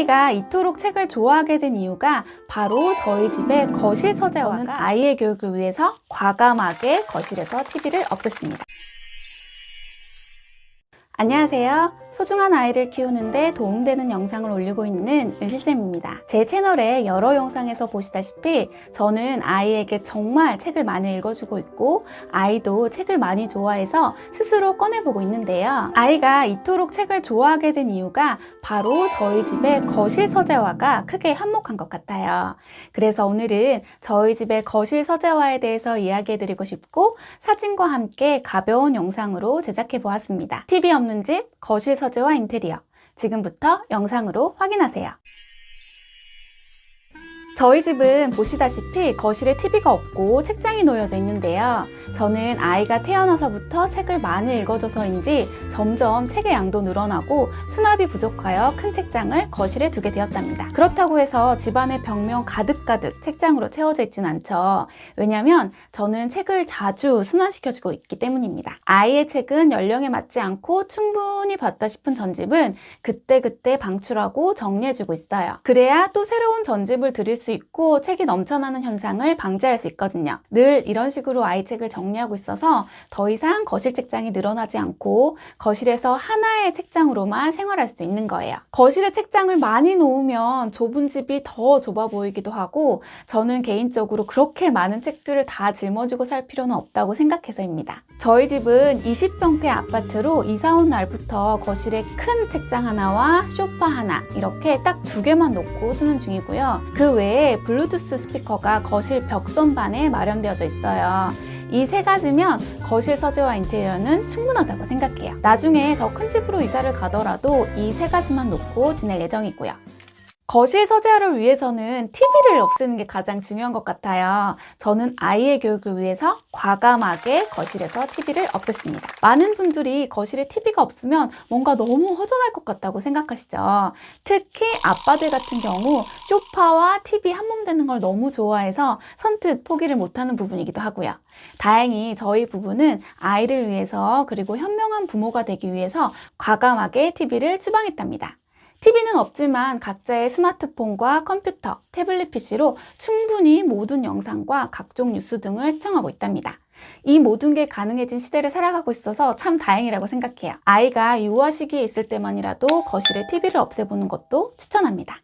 아이가 이토록 책을 좋아하게 된 이유가 바로 저희 집의 거실 서재와가 아이의 교육을 위해서 과감하게 거실에서 TV를 없앴습니다. 안녕하세요. 소중한 아이를 키우는데 도움되는 영상을 올리고 있는 은실쌤입니다. 제 채널에 여러 영상에서 보시다시피 저는 아이에게 정말 책을 많이 읽어주고 있고 아이도 책을 많이 좋아해서 스스로 꺼내보고 있는데요. 아이가 이토록 책을 좋아하게 된 이유가 바로 저희 집의 거실 서재화가 크게 한몫한 것 같아요. 그래서 오늘은 저희 집의 거실 서재화에 대해서 이야기해드리고 싶고 사진과 함께 가벼운 영상으로 제작해 보았습니다. TV 없는 집 거실 서재와 인테리어 지금부터 영상으로 확인하세요. 저희 집은 보시다시피 거실에 TV가 없고 책장이 놓여져 있는데요. 저는 아이가 태어나서부터 책을 많이 읽어줘서인지 점점 책의 양도 늘어나고 수납이 부족하여 큰 책장을 거실에 두게 되었답니다. 그렇다고 해서 집안의 벽면 가득가득 책장으로 채워져 있진 않죠. 왜냐면 저는 책을 자주 순환시켜주고 있기 때문입니다. 아이의 책은 연령에 맞지 않고 충분히 봤다 싶은 전집은 그때그때 방출하고 정리해주고 있어요. 그래야 또 새로운 전집을 드릴 수 있고 책이 넘쳐나는 현상을 방지할 수 있거든요. 늘 이런 식으로 아이 책을 정리하고 있어서 더 이상 거실 책장이 늘어나지 않고 거실에서 하나의 책장으로만 생활할 수 있는 거예요. 거실에 책장을 많이 놓으면 좁은 집이 더 좁아 보이기도 하고 저는 개인적으로 그렇게 많은 책들을 다 짊어지고 살 필요는 없다고 생각해서입니다. 저희 집은 20평대 아파트로 이사 온 날부터 거실에 큰 책장 하나와 소파 하나 이렇게 딱 두 개만 놓고 쓰는 중이고요. 그 외에 블루투스 스피커가 거실 벽선반에 마련되어져 있어요. 이 세 가지면 거실 서재와 인테리어는 충분하다고 생각해요. 나중에 더 큰 집으로 이사를 가더라도 이 세 가지만 놓고 지낼 예정이고요. 거실 서재화를 위해서는 TV를 없애는 게 가장 중요한 것 같아요. 저는 아이의 교육을 위해서 과감하게 거실에서 TV를 없앴습니다. 많은 분들이 거실에 TV가 없으면 뭔가 너무 허전할 것 같다고 생각하시죠. 특히 아빠들 같은 경우 쇼파와 TV 한 몸 되는 걸 너무 좋아해서 선뜻 포기를 못하는 부분이기도 하고요. 다행히 저희 부부는 아이를 위해서 그리고 현명한 부모가 되기 위해서 과감하게 TV를 추방했답니다. TV는 없지만 각자의 스마트폰과 컴퓨터, 태블릿 PC로 충분히 모든 영상과 각종 뉴스 등을 시청하고 있답니다. 이 모든 게 가능해진 시대를 살아가고 있어서 참 다행이라고 생각해요. 아이가 유아 시기에 있을 때만이라도 거실에 TV를 없애보는 것도 추천합니다.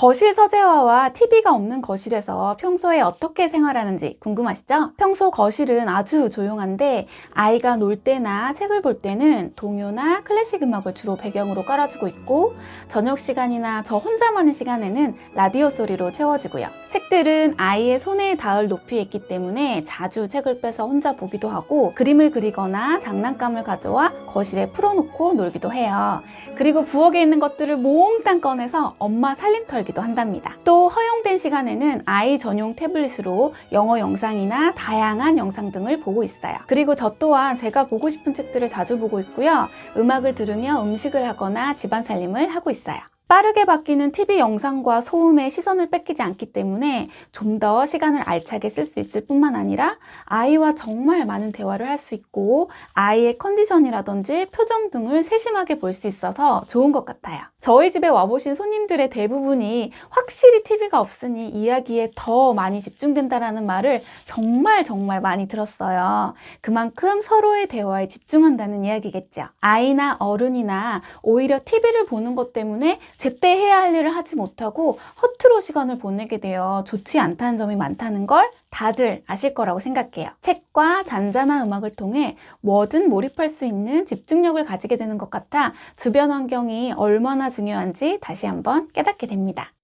거실 서재화와 TV가 없는 거실에서 평소에 어떻게 생활하는지 궁금하시죠? 평소 거실은 아주 조용한데 아이가 놀 때나 책을 볼 때는 동요나 클래식 음악을 주로 배경으로 깔아주고 있고 저녁 시간이나 저 혼자만의 시간에는 라디오 소리로 채워지고요. 책들은 아이의 손에 닿을 높이에 있기 때문에 자주 책을 빼서 혼자 보기도 하고 그림을 그리거나 장난감을 가져와 거실에 풀어놓고 놀기도 해요. 그리고 부엌에 있는 것들을 몽땅 꺼내서 엄마 살림터 털기 도 한답니다. 또 허용된 시간에는 아이 전용 태블릿으로 영어 영상이나 다양한 영상 등을 보고 있어요. 그리고 저 또한 제가 보고 싶은 책들을 자주 보고 있고요. 음악을 들으며 음식을 하거나 집안 살림을 하고 있어요. 빠르게 바뀌는 TV 영상과 소음에 시선을 뺏기지 않기 때문에 좀 더 시간을 알차게 쓸 수 있을 뿐만 아니라 아이와 정말 많은 대화를 할 수 있고 아이의 컨디션이라든지 표정 등을 세심하게 볼 수 있어서 좋은 것 같아요. 저희 집에 와보신 손님들의 대부분이 확실히 TV가 없으니 이야기에 더 많이 집중된다라는 말을 정말 정말 많이 들었어요. 그만큼 서로의 대화에 집중한다는 이야기겠죠. 아이나 어른이나 오히려 TV를 보는 것 때문에 제때 해야 할 일을 하지 못하고 허투루 시간을 보내게 되어 좋지 않다는 점이 많다는 걸 다들 아실 거라고 생각해요. 책과 잔잔한 음악을 통해 뭐든 몰입할 수 있는 집중력을 가지게 되는 것 같아 주변 환경이 얼마나 중요한지 다시 한번 깨닫게 됩니다.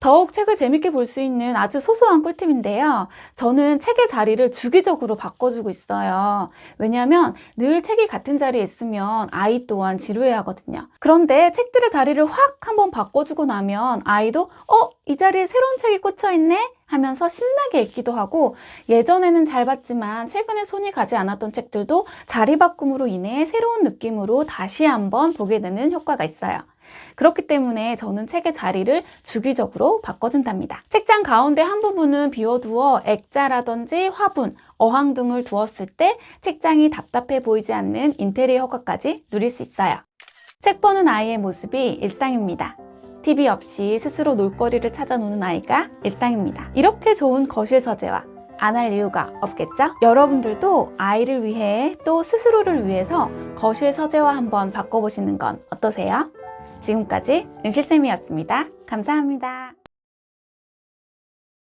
더욱 책을 재밌게 볼 수 있는 아주 소소한 꿀팁인데요. 저는 책의 자리를 주기적으로 바꿔주고 있어요. 왜냐하면 늘 책이 같은 자리에 있으면 아이 또한 지루해 하거든요. 그런데 책들의 자리를 확 한번 바꿔주고 나면 아이도 어? 이 자리에 새로운 책이 꽂혀있네? 하면서 신나게 읽기도 하고 예전에는 잘 봤지만 최근에 손이 가지 않았던 책들도 자리 바꿈으로 인해 새로운 느낌으로 다시 한번 보게 되는 효과가 있어요. 그렇기 때문에 저는 책의 자리를 주기적으로 바꿔준답니다. 책장 가운데 한 부분은 비워두어 액자라든지 화분, 어항 등을 두었을 때 책장이 답답해 보이지 않는 인테리어 효과까지 누릴 수 있어요. 책 보는 아이의 모습이 일상입니다. TV 없이 스스로 놀거리를 찾아 노는 아이가 일상입니다. 이렇게 좋은 거실 서재와 안 할 이유가 없겠죠? 여러분들도 아이를 위해 또 스스로를 위해서 거실 서재와 한번 바꿔보시는 건 어떠세요? 지금까지 윤실쌤이었습니다. 감사합니다.